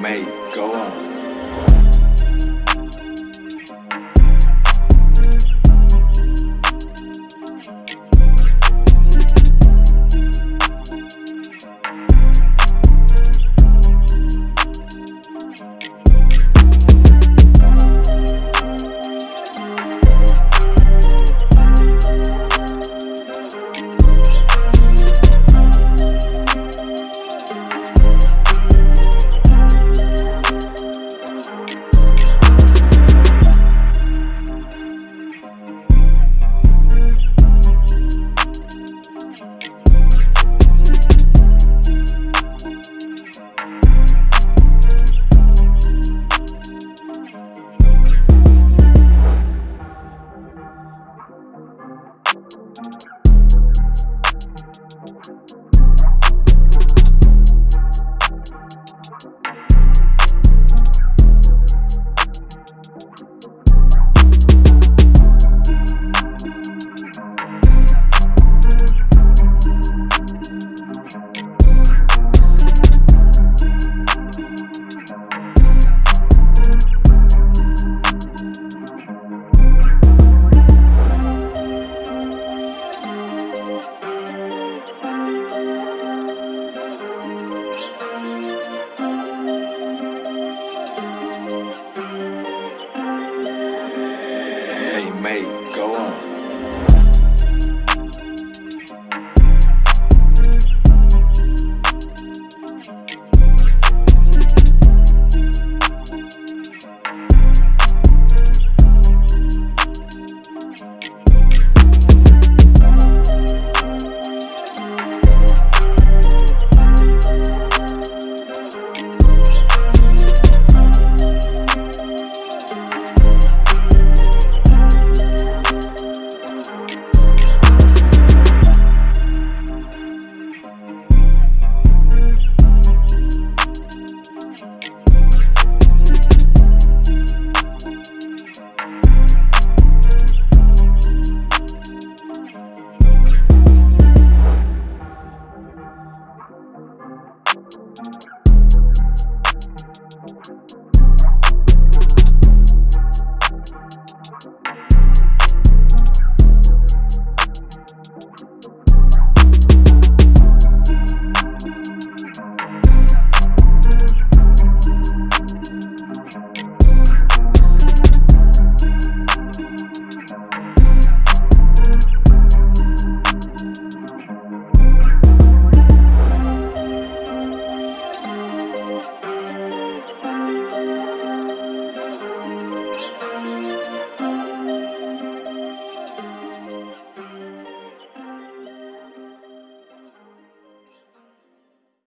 Maze, go on. Maze, go on.